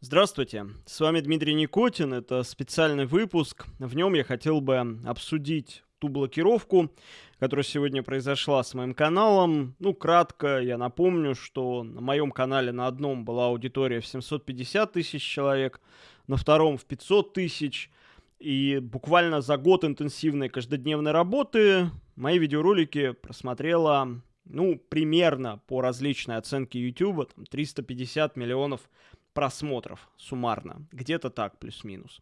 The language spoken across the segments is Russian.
Здравствуйте, с вами Дмитрий Никотин, это специальный выпуск. В нем я хотел бы обсудить ту блокировку, которая сегодня произошла с моим каналом. Ну, кратко я напомню, что на моем канале на одном была аудитория в 750 тысяч человек, на втором в 500 тысяч. И буквально за год интенсивной каждодневной работы мои видеоролики просмотрело, ну, примерно по различной оценке YouTube, там, 350 миллионов просмотров суммарно. Где-то так, плюс-минус.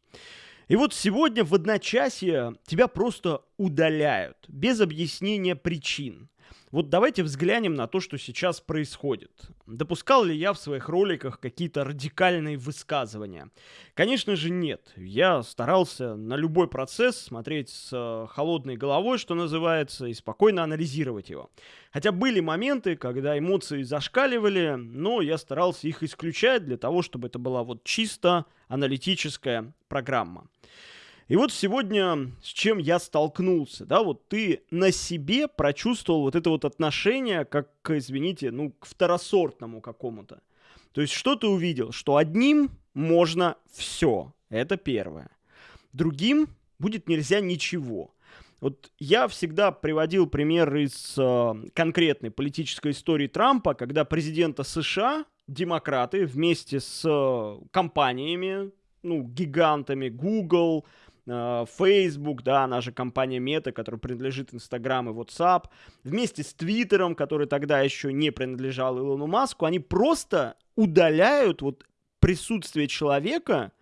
И вот сегодня в одночасье тебя просто удаляют, без объяснения причин. Вот давайте взглянем на то, что сейчас происходит. Допускал ли я в своих роликах какие-то радикальные высказывания? Конечно же нет. Я старался на любой процесс смотреть с э, холодной головой, что называется, и спокойно анализировать его. Хотя были моменты, когда эмоции зашкаливали, но я старался их исключать для того, чтобы это была вот чисто аналитическая программа. И вот сегодня с чем я столкнулся, да, вот ты на себе прочувствовал вот это вот отношение, как, извините, ну, к второсортному какому-то. То есть что ты увидел? Что одним можно все, это первое. Другим будет нельзя ничего. Вот я всегда приводил пример из э, конкретной политической истории Трампа, когда президента США демократы вместе с э, компаниями, ну, гигантами Google, Facebook, да, она же компания Meta, которая принадлежит Instagram и WhatsApp, вместе с Твиттером, который тогда еще не принадлежал Илону Маску, они просто удаляют вот присутствие человека,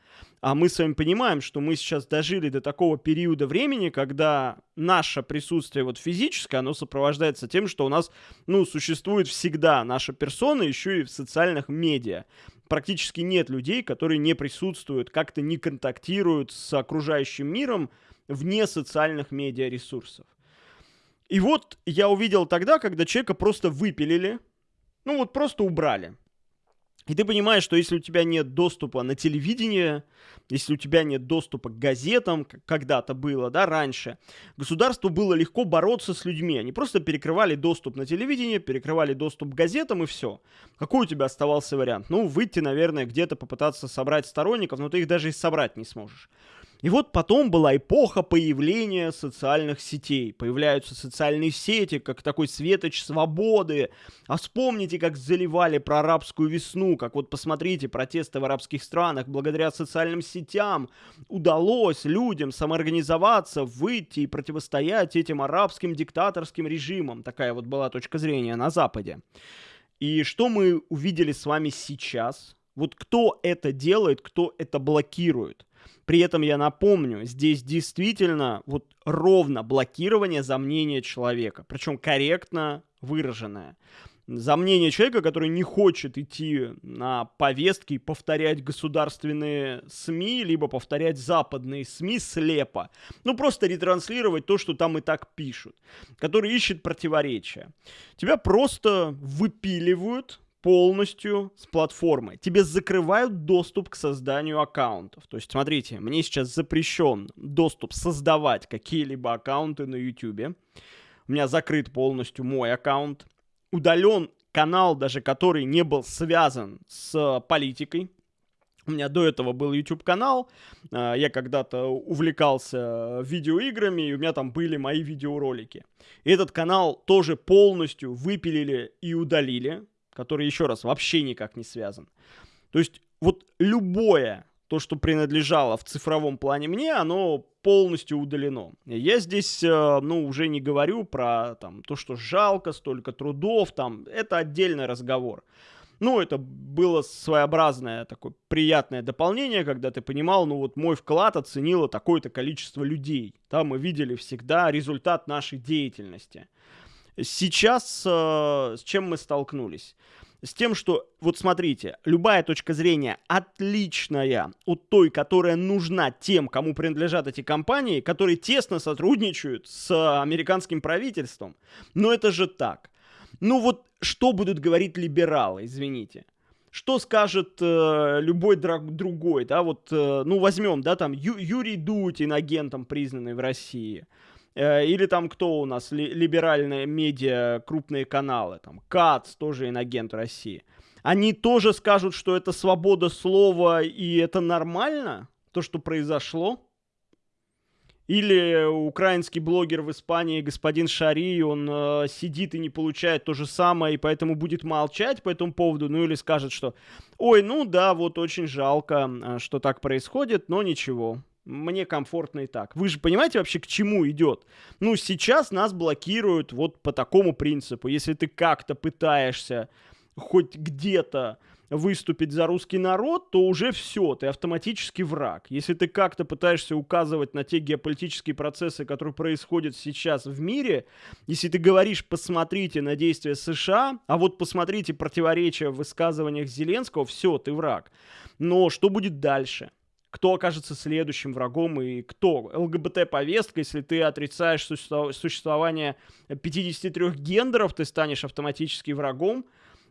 а мы с вами понимаем, что мы сейчас дожили до такого периода времени, когда наше присутствие вот физическое, оно сопровождается тем, что у нас, ну, существует всегда наша персона еще и в социальных медиа практически нет людей, которые не присутствуют, как-то не контактируют с окружающим миром вне социальных медиаресурсов. И вот я увидел тогда, когда человека просто выпилили, ну вот просто убрали. И ты понимаешь, что если у тебя нет доступа на телевидение, если у тебя нет доступа к газетам, как когда-то было, да, раньше, государству было легко бороться с людьми. Они просто перекрывали доступ на телевидение, перекрывали доступ к газетам и все. Какой у тебя оставался вариант? Ну, выйти, наверное, где-то попытаться собрать сторонников, но ты их даже и собрать не сможешь. И вот потом была эпоха появления социальных сетей. Появляются социальные сети, как такой светоч свободы. А вспомните, как заливали про арабскую весну, как вот посмотрите протесты в арабских странах. Благодаря социальным сетям удалось людям самоорганизоваться, выйти и противостоять этим арабским диктаторским режимам. Такая вот была точка зрения на Западе. И что мы увидели с вами сейчас? Вот кто это делает, кто это блокирует? При этом я напомню, здесь действительно вот ровно блокирование за мнение человека, причем корректно выраженное. За мнение человека, который не хочет идти на повестки и повторять государственные СМИ, либо повторять западные СМИ слепо. Ну, просто ретранслировать то, что там и так пишут. Который ищет противоречия. Тебя просто выпиливают полностью с платформы. Тебе закрывают доступ к созданию аккаунтов. То есть, смотрите, мне сейчас запрещен доступ создавать какие-либо аккаунты на YouTube. У меня закрыт полностью мой аккаунт. Удален канал, даже который не был связан с политикой. У меня до этого был YouTube-канал, а, я когда-то увлекался видеоиграми, и у меня там были мои видеоролики. Этот канал тоже полностью выпилили и удалили который, еще раз, вообще никак не связан. То есть вот любое то, что принадлежало в цифровом плане мне, оно полностью удалено. Я здесь, э, ну, уже не говорю про там, то, что жалко, столько трудов, там, это отдельный разговор. Ну, это было своеобразное такое приятное дополнение, когда ты понимал, ну вот мой вклад оценило такое-то количество людей. Там мы видели всегда результат нашей деятельности. Сейчас э, с чем мы столкнулись? С тем, что, вот смотрите, любая точка зрения отличная от той, которая нужна тем, кому принадлежат эти компании, которые тесно сотрудничают с американским правительством. Но это же так. Ну вот что будут говорить либералы, извините что скажет э, любой другой, да, вот, э, ну, возьмем, да, там, Ю, Юрий Дудь, инагентом признанный в России, или там кто у нас, либеральные медиа, крупные каналы, там, КАЦ, тоже инагент России. они тоже скажут, что это свобода слова и это нормально, то, что произошло? Или украинский блогер в Испании, господин Шари, он э, сидит и не получает то же самое, и поэтому будет молчать по этому поводу, ну или скажет, что «Ой, ну да, вот очень жалко, э, что так происходит, но ничего, мне комфортно и так». Вы же понимаете вообще, к чему идет? Ну, сейчас нас блокируют вот по такому принципу. Если ты как-то пытаешься хоть где-то выступить за русский народ, то уже все, ты автоматически враг. Если ты как-то пытаешься указывать на те геополитические процессы, которые происходят сейчас в мире, если ты говоришь, посмотрите на действия США, а вот посмотрите противоречия в высказываниях Зеленского, все, ты враг. Но что будет дальше? Кто окажется следующим врагом и кто. ЛГБТ-повестка, если ты отрицаешь существование 53 гендеров, ты станешь автоматически врагом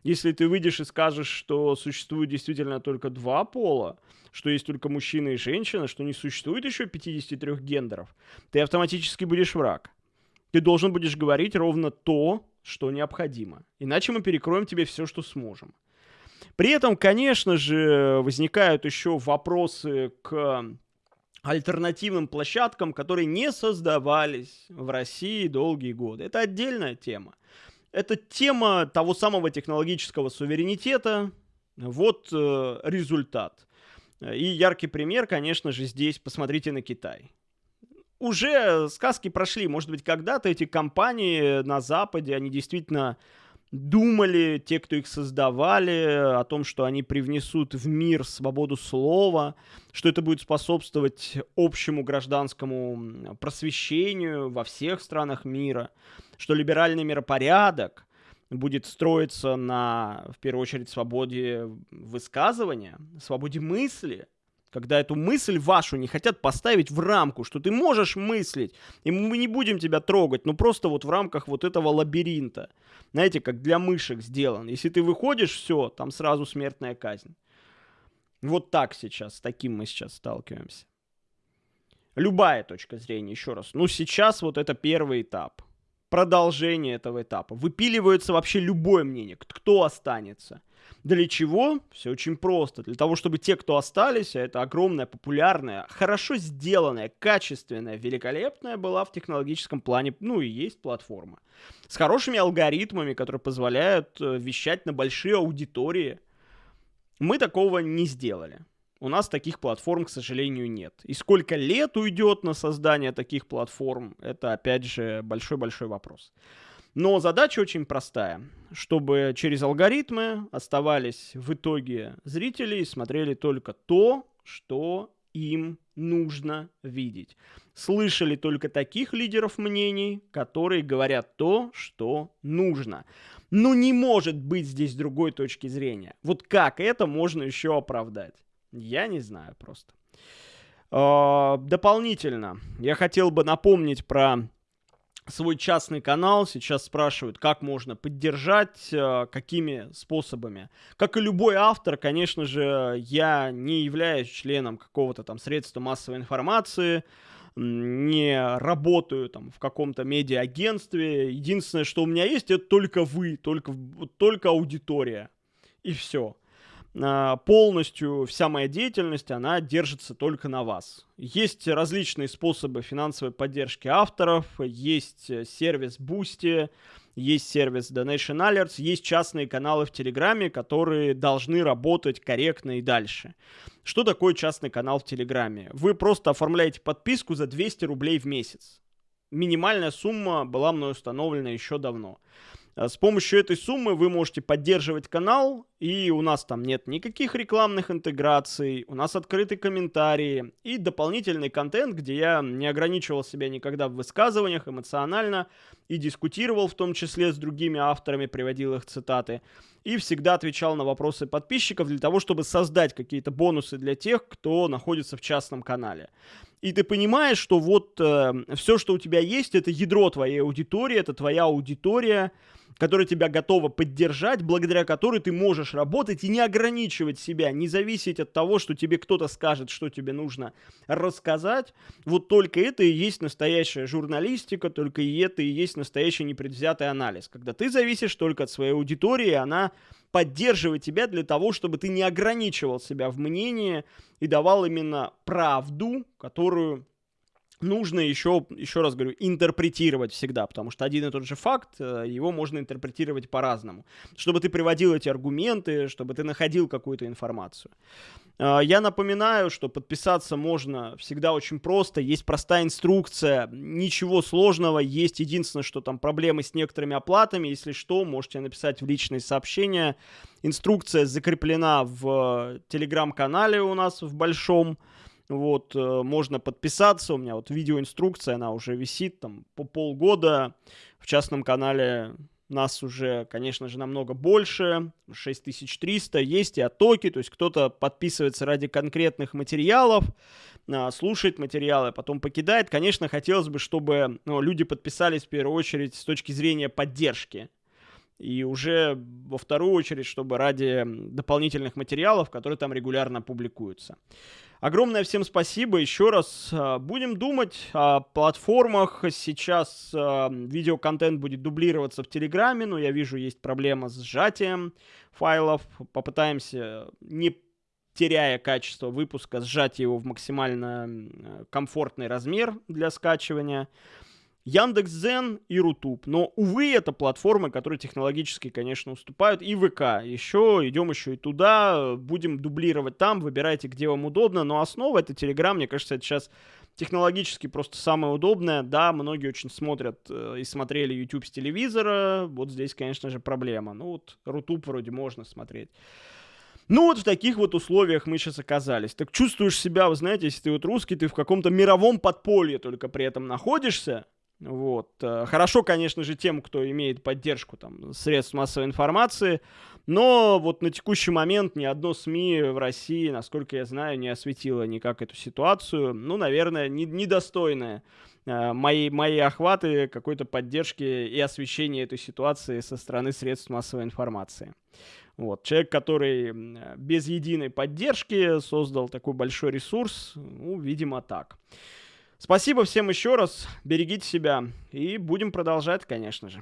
если ты выйдешь и скажешь, что существует действительно только два пола, что есть только мужчина и женщина, что не существует еще 53 гендеров, ты автоматически будешь враг. Ты должен будешь говорить ровно то, что необходимо. Иначе мы перекроем тебе все, что сможем. При этом, конечно же, возникают еще вопросы к альтернативным площадкам, которые не создавались в России долгие годы. Это отдельная тема. Это тема того самого технологического суверенитета. Вот э, результат. И яркий пример, конечно же, здесь посмотрите на Китай. Уже сказки прошли, может быть, когда-то эти компании на Западе, они действительно думали, те, кто их создавали, о том, что они привнесут в мир свободу слова, что это будет способствовать общему гражданскому просвещению во всех странах мира что либеральный миропорядок будет строиться на, в первую очередь, свободе высказывания, свободе мысли, когда эту мысль вашу не хотят поставить в рамку, что ты можешь мыслить, и мы не будем тебя трогать, но просто вот в рамках вот этого лабиринта. Знаете, как для мышек сделан. Если ты выходишь, все, там сразу смертная казнь. Вот так сейчас, с таким мы сейчас сталкиваемся. Любая точка зрения, еще раз. Ну, сейчас вот это первый этап продолжение этого этапа. Выпиливается вообще любое мнение, кто останется. Для чего? Все очень просто. Для того, чтобы те, кто остались, а это огромная, популярная, хорошо сделанная, качественная, великолепная была в технологическом плане, ну и есть платформа. С хорошими алгоритмами, которые позволяют э, вещать на большие аудитории. Мы такого не сделали. У нас таких платформ, к сожалению, нет. И сколько лет уйдет на создание таких платформ, это, опять же, большой-большой вопрос. Но задача очень простая, чтобы через алгоритмы оставались в итоге зрители и смотрели только то, что им нужно видеть. Слышали только таких лидеров мнений, которые говорят то, что нужно. Но не может быть здесь другой точки зрения. Вот как это можно еще оправдать? Я не знаю просто. А, дополнительно, я хотел бы напомнить про свой частный канал. Сейчас спрашивают, как можно поддержать, а, какими способами. Как и любой автор, конечно же, я не являюсь членом какого-то там средства массовой информации, не работаю там в каком-то медиа-агентстве. Единственное, что у меня есть, это только вы, только, только аудитория. И все. А, полностью вся моя деятельность, она держится только на вас. Есть различные способы финансовой поддержки авторов, есть э, сервис Boosty, есть сервис Donation Alerts, есть частные каналы в Телеграме, которые должны работать корректно и дальше. Что такое частный канал в Телеграме? Вы просто оформляете подписку за 200 рублей в месяц. Минимальная сумма была мной установлена еще давно. Э, с помощью этой суммы вы можете поддерживать канал, и у нас там нет никаких рекламных интеграций, у нас открыты комментарии и дополнительный контент, где я не ограничивал себя никогда в высказываниях эмоционально и дискутировал в том числе с другими авторами, приводил их цитаты, и всегда отвечал на вопросы подписчиков для того, чтобы создать какие-то бонусы для тех, кто находится в частном канале. И ты понимаешь, что вот э, все, что у тебя есть, это ядро твоей аудитории, это твоя аудитория, которая тебя готова поддержать, благодаря которой ты можешь работать и не ограничивать себя, не зависеть от того, что тебе кто-то скажет, что тебе нужно рассказать. Вот только это и есть настоящая журналистика, только и это и есть настоящий непредвзятый анализ. Когда ты зависишь только от своей аудитории, она поддерживать тебя для того, чтобы ты не ограничивал себя в мнении и давал именно правду, которую нужно еще, еще раз говорю, интерпретировать всегда, потому что один и тот же факт, э, его можно интерпретировать по-разному. Чтобы ты приводил эти аргументы, чтобы ты находил какую-то информацию. Э, я напоминаю, что подписаться можно всегда очень просто, есть простая инструкция, ничего сложного, есть единственное, что там проблемы с некоторыми оплатами, если что, можете написать в личные сообщения. Инструкция закреплена в телеграм-канале у нас в большом, вот, э, можно подписаться. У меня вот видеоинструкция, она уже висит там по полгода. В частном канале нас уже, конечно же, намного больше, 6300, есть и оттоки, то есть кто-то подписывается ради конкретных материалов, а, слушает материалы, а потом покидает. Конечно, хотелось бы, чтобы ну, люди подписались в первую очередь с точки зрения поддержки. И уже во вторую очередь, чтобы ради дополнительных материалов, которые там регулярно публикуются. Огромное всем спасибо еще раз. А, будем думать о платформах. Сейчас а, видеоконтент будет дублироваться в Телеграме, но я вижу, есть проблема с сжатием файлов. Попытаемся, не теряя качество выпуска, сжать его в максимально комфортный размер для скачивания. Яндекс.Зен и Rutube. Но, увы, это платформы, которые технологически, конечно, уступают. И ВК. Еще идем еще и туда. Будем дублировать там. Выбирайте, где вам удобно. Но основа это Телеграм. Мне кажется, это сейчас технологически просто самое удобное. Да, многие очень смотрят э, и смотрели YouTube с телевизора. Вот здесь, конечно же, проблема. Ну вот Rutube вроде можно смотреть. Ну вот в таких вот условиях мы сейчас оказались. Так чувствуешь себя, вы знаете, если ты вот русский, ты в каком-то мировом подполье только при этом находишься. Вот. Э, хорошо, конечно же, тем, кто имеет поддержку там, средств массовой информации, но вот на текущий момент ни одно СМИ в России, насколько я знаю, не осветило никак эту ситуацию. Ну, наверное, не, недостойная э, моей, моей охваты какой-то поддержки и освещения этой ситуации со стороны средств массовой информации. Вот. Человек, который без единой поддержки создал такой большой ресурс, ну, видимо, так. Спасибо всем еще раз, берегите себя и будем продолжать, конечно же.